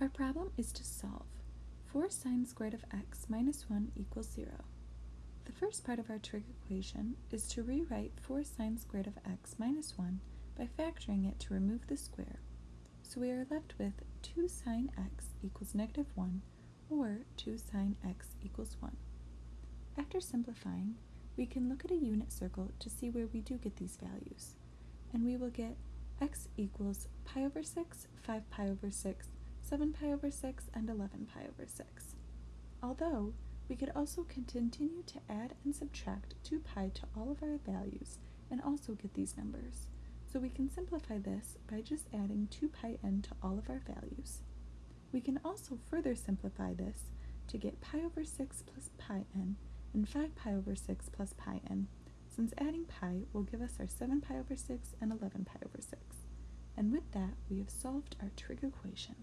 Our problem is to solve 4 sine squared of x minus 1 equals 0. The first part of our trig equation is to rewrite 4 sine squared of x minus 1 by factoring it to remove the square. So we are left with 2 sine x equals negative 1 or 2 sine x equals 1. After simplifying, we can look at a unit circle to see where we do get these values. And we will get x equals pi over 6, 5 pi over 6, 7 pi over 6, and 11 pi over 6. Although, we could also continue to add and subtract 2 pi to all of our values and also get these numbers. So we can simplify this by just adding 2 pi n to all of our values. We can also further simplify this to get pi over 6 plus pi n and 5 pi over 6 plus pi n, since adding pi will give us our 7 pi over 6 and 11 pi over 6. And with that, we have solved our trig equation.